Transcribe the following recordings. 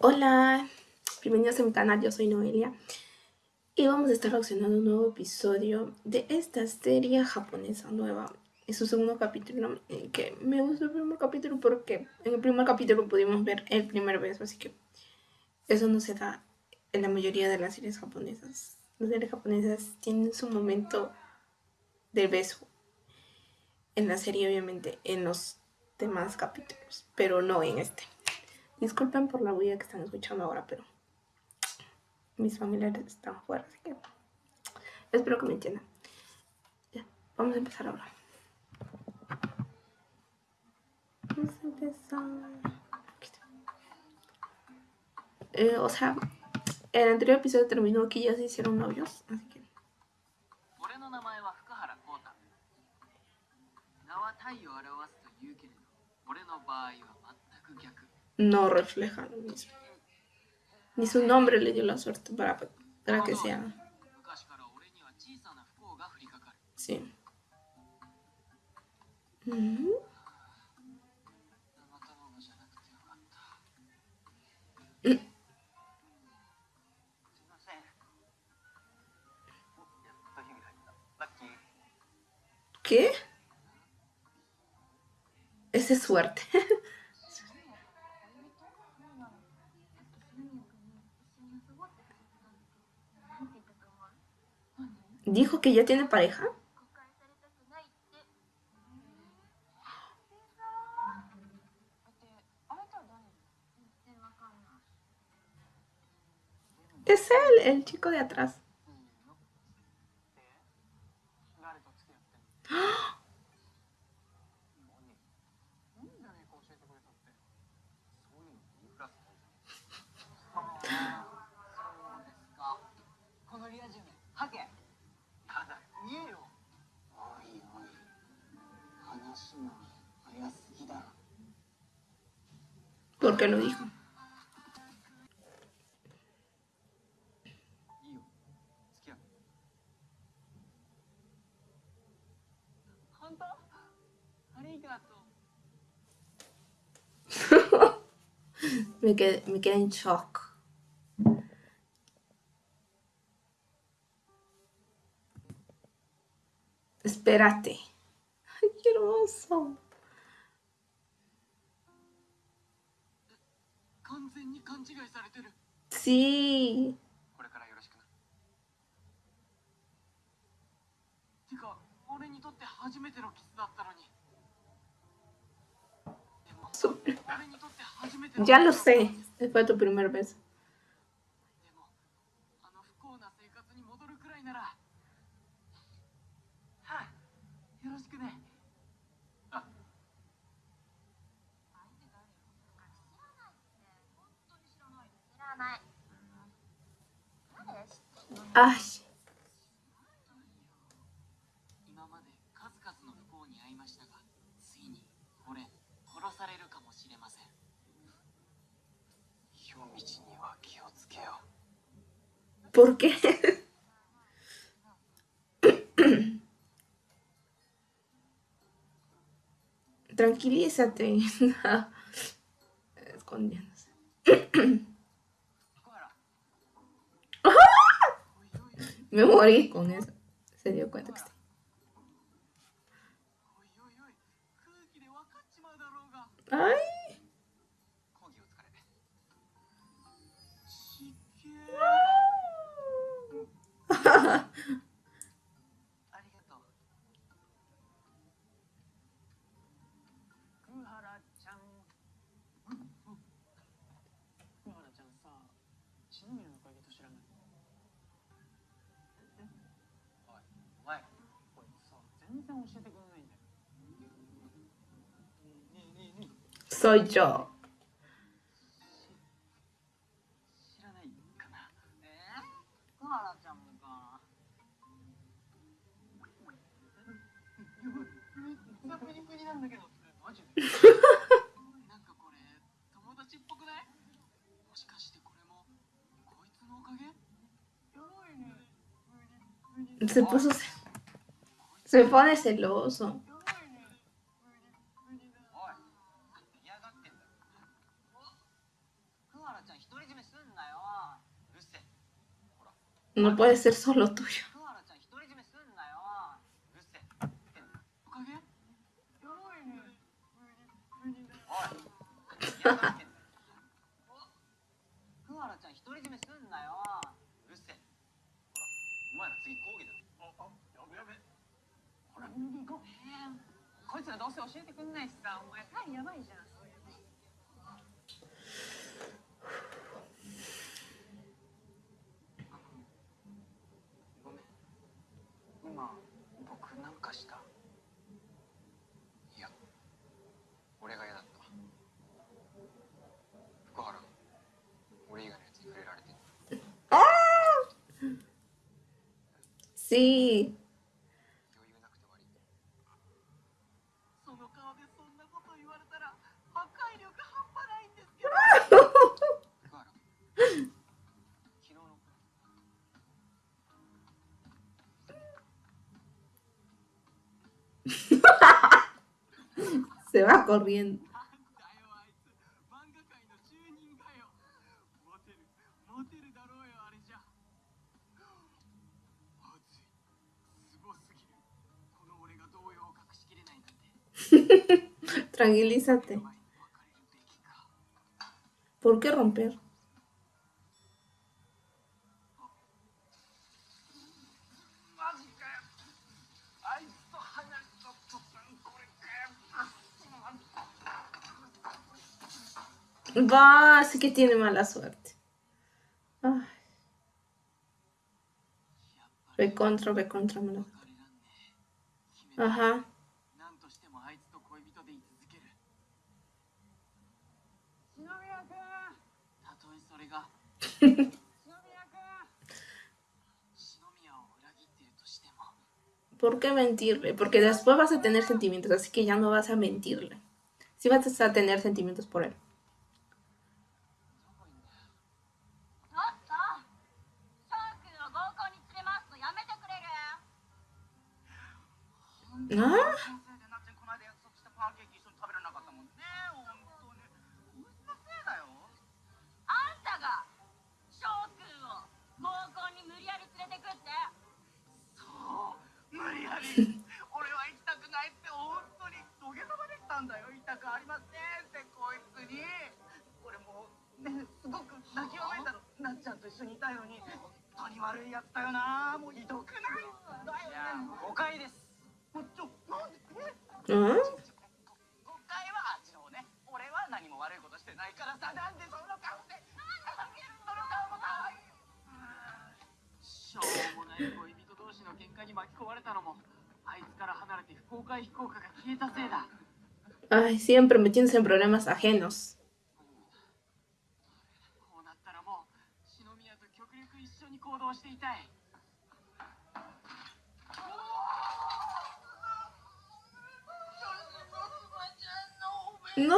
Hola, bienvenidos a mi canal, yo soy Noelia y vamos a estar reaccionando un nuevo episodio de esta serie japonesa nueva. Es su segundo capítulo, que me gustó el primer capítulo porque en el primer capítulo pudimos ver el primer beso, así que eso no se da en la mayoría de las series japonesas. Las series japonesas tienen su momento del beso en la serie, obviamente, en los demás capítulos, pero no en este. Disculpen por la bulla que están escuchando ahora, pero mis familiares están fuera, así que espero que me entiendan. Vamos a empezar ahora. Vamos a empezar. Eh, o sea, el anterior episodio terminó aquí ya se hicieron novios, así que. No refleja lo mismo. Ni su nombre le dio la suerte para, para que sea. Sí. ¿Qué? Esa es suerte. ¿Dijo que ya tiene pareja? Es él, el chico de atrás. ¿Por qué lo dijo? me, quedé, me quedé en shock. Espérate. Ay, qué hermoso. に勘違いされてる。Sí. これからよろしくな。てか俺にとって初めてのキスだったのに。Ya lo sé, fue tu primer beso. Ay. ¿Por qué? Tranquilízate. Escondiéndose. Me morí con eso. Se dio cuenta que está. Ay. Soy yo. Se puso... Se pone celoso. No puede ser solo tuyo. こいつらどうせ教えてくれないしさお前単位やばいじゃん。Sí, se va corriendo. Tranquilízate. ¿Por qué romper? Va, así que tiene mala suerte. Ay. Ve contra, ve contra, mala. Ajá. ¿Por qué mentirle? Porque después vas a tener sentimientos, así que ya no vas a mentirle. Sí vas a tener sentimientos por él. ¿Ah? 俺は行きたくないって本当に土下座までしたんだよ行きたくありませんってこいつに俺もねすごく泣きわめたのなっちゃんと一緒にいたよのに本当に悪いやつだよなもうひどくないん。だよね誤解ですもうちょなんでえ、うんしょうもない恋人同士の喧嘩に巻き込まれたのも Ay, siempre metiéndose en problemas ajenos. No,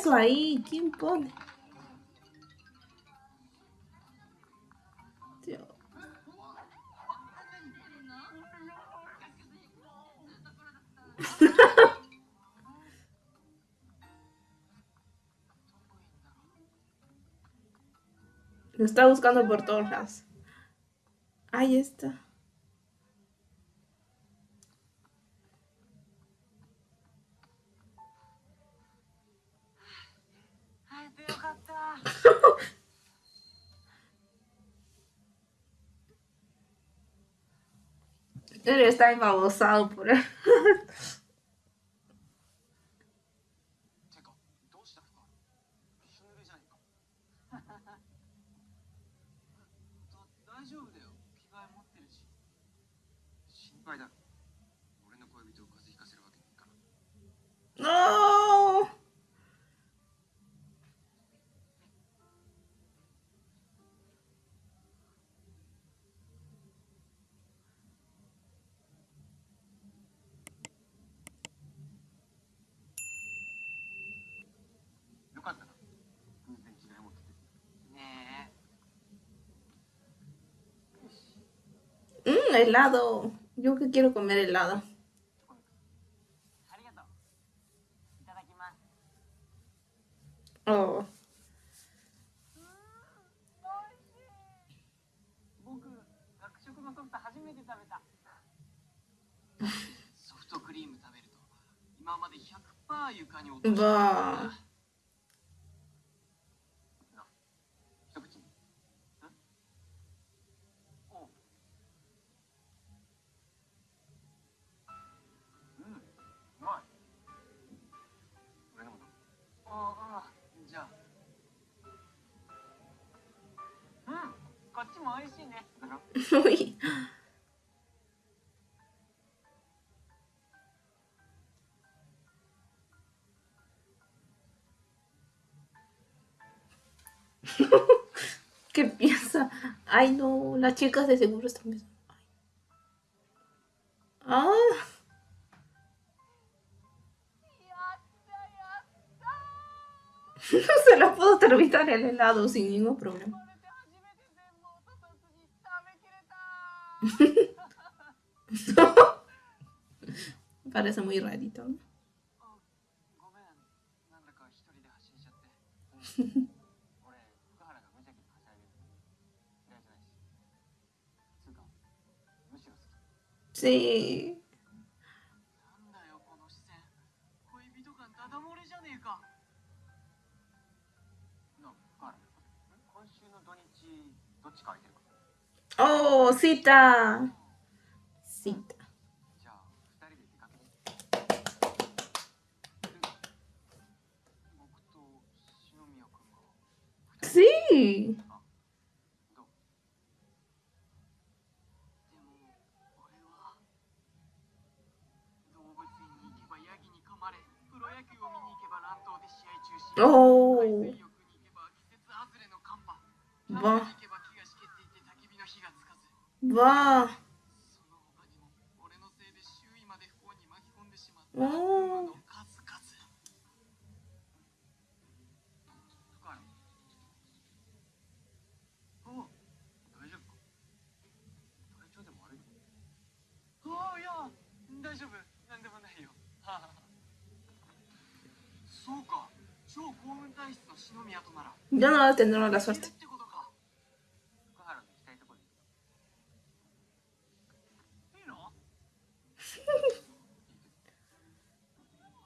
eso ahí? ¿Quién pone? Lo está buscando por todas. Ahí está. debería estar embabosado por él. Helado. Yo que quiero comer helado. Oh. も美味しいね。Uy. ¿Qué piensa? Ay, no, las chicas de seguro están pensando. Ah. no se la puedo terminar el helado sin ningún problema. Pare să mă iradită. Sí. どっち書いてる Oh, cita. Cita. Sí. Oh. Bon. わあ。おお。大丈夫？何でもないよそうか超幸運体質の篠宮となら Yo no lo tendré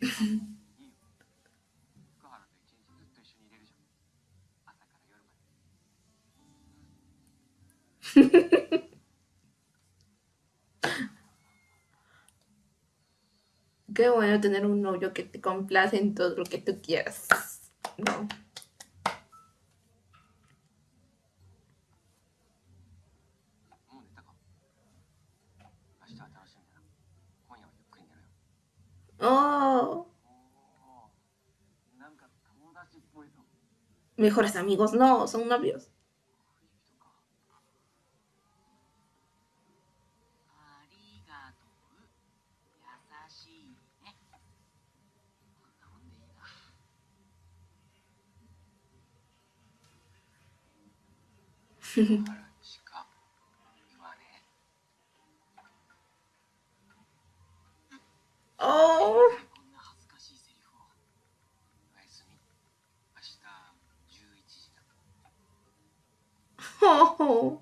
Qué bueno tener un novio que te complace en todo lo que tú quieras. No. mejores amigos, no, son novios. oh. Oh.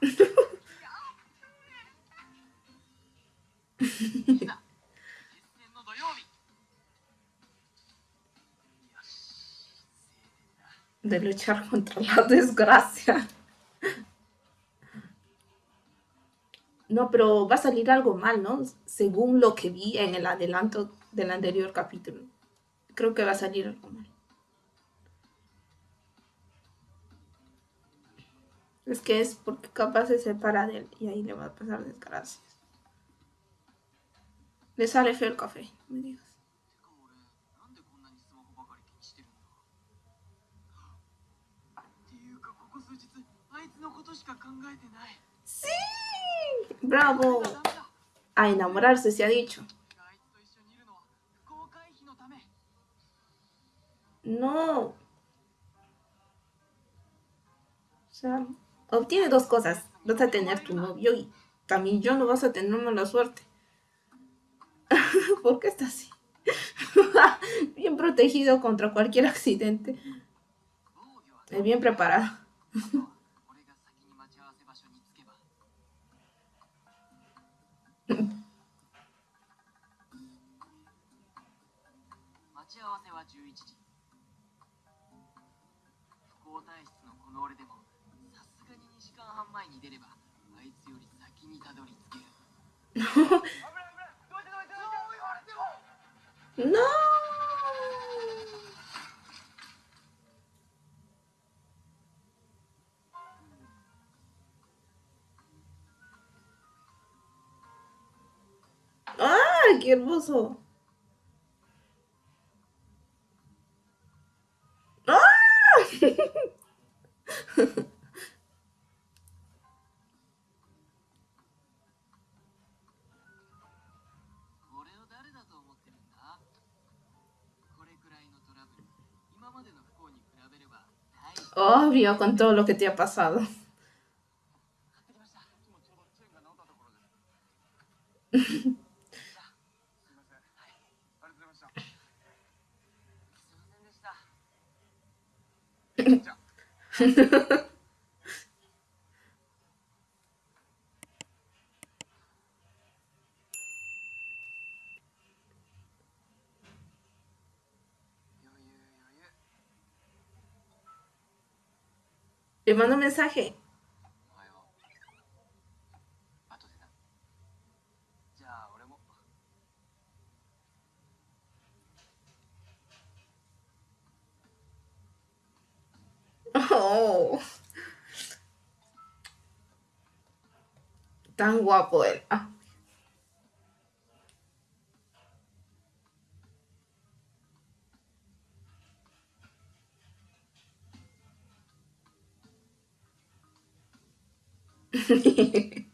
de luchar contra la desgracia. no, pero va a salir algo mal, ¿no? Según lo que vi en el adelanto del anterior capítulo. Creo que va a salir algo mal. Es que es porque capaz se separa de él y ahí le va a pasar desgracias. Le sale feo el café, me digas. ¡Sí! ¡Bravo! A enamorarse se ha dicho. No. O sea, obtiene dos cosas. Vas a tener tu novio y también yo no vas a tener mala suerte. ¿Por qué está así? bien protegido contra cualquier accidente. Es bien preparado. わせは11時。のこの俺でもさすがに2時間半前に出ればあいつより先にたどり着ける。ああ、qué hermoso. Obvio, con todo lo que te ha pasado. Le mando un mensaje. Oh. Tan guapo él. Ah. か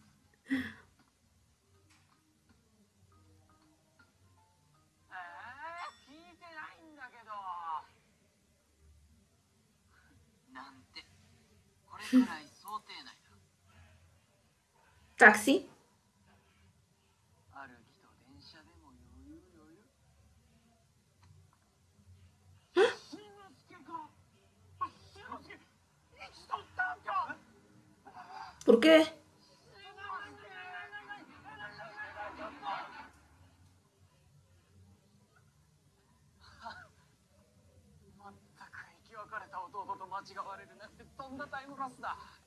¿Por qué?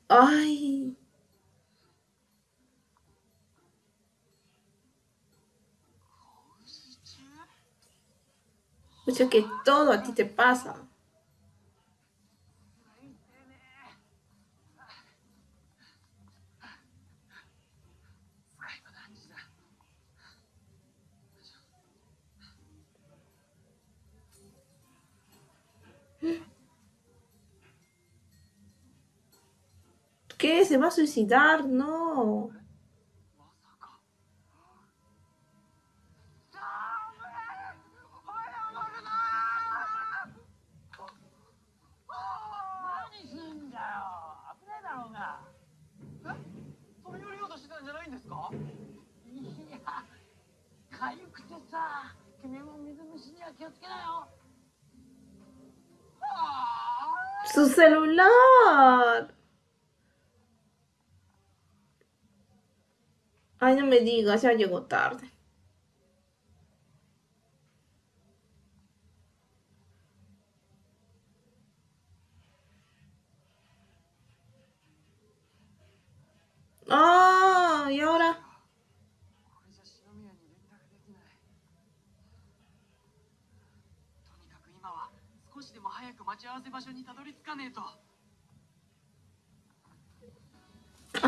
Ay. Mucho que todo a ti te pasa. ¿Qué? ¿Se va a suicidar? No. ¡Su celular! Ay, no me digas, ya llegó tarde. Ah, y ahora.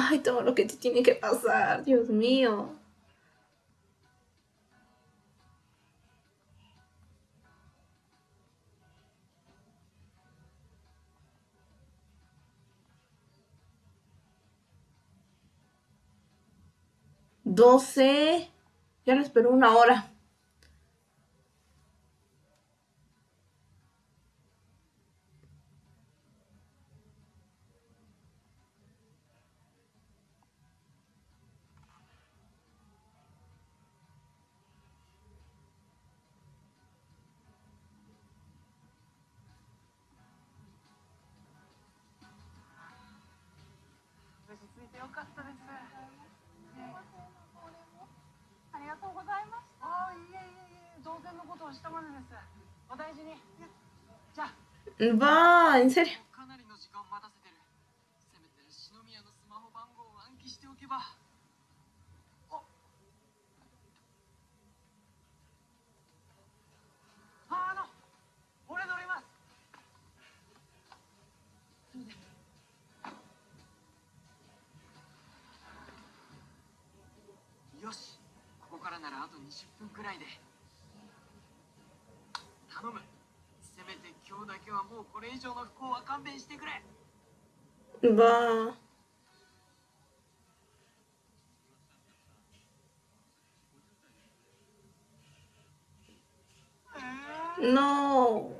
Ay, todo lo que te tiene que pasar, Dios mío. Doce. Ya lo esperó una hora. よかったです。ね、ありがとうございました。ああ、いえいえいえ、当然のことをしたまでです。お大事に。じゃあ。うばー、インセリ。20分くらいで頼むせめて今日だけはもうこれ以上の不幸は勘弁してくれ Va. No.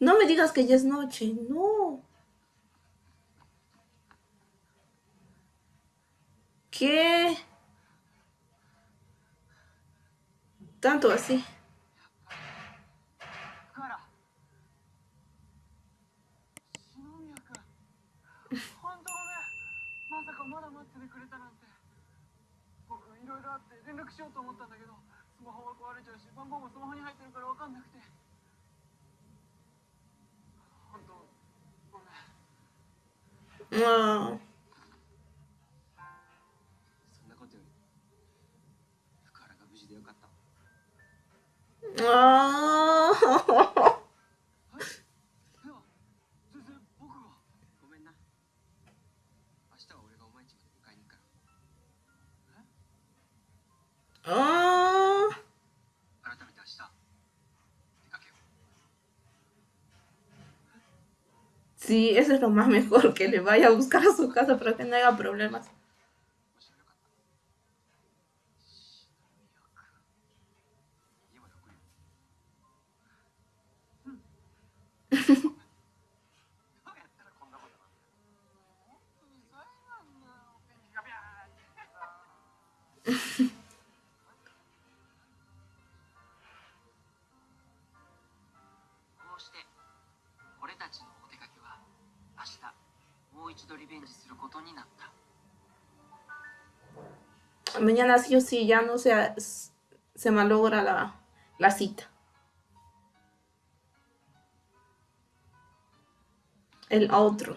No me digas que ya es noche, no. ¿Qué? Tanto así. 福よう Sí, eso es lo más mejor, que le vaya a buscar a su casa para que no haya problemas. Mañana sí o sí ya no se, se malogra la, la cita. El otro.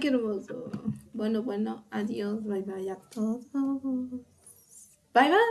Qué hermoso. Bueno, bueno, adiós, bye bye a todos. Bye bye.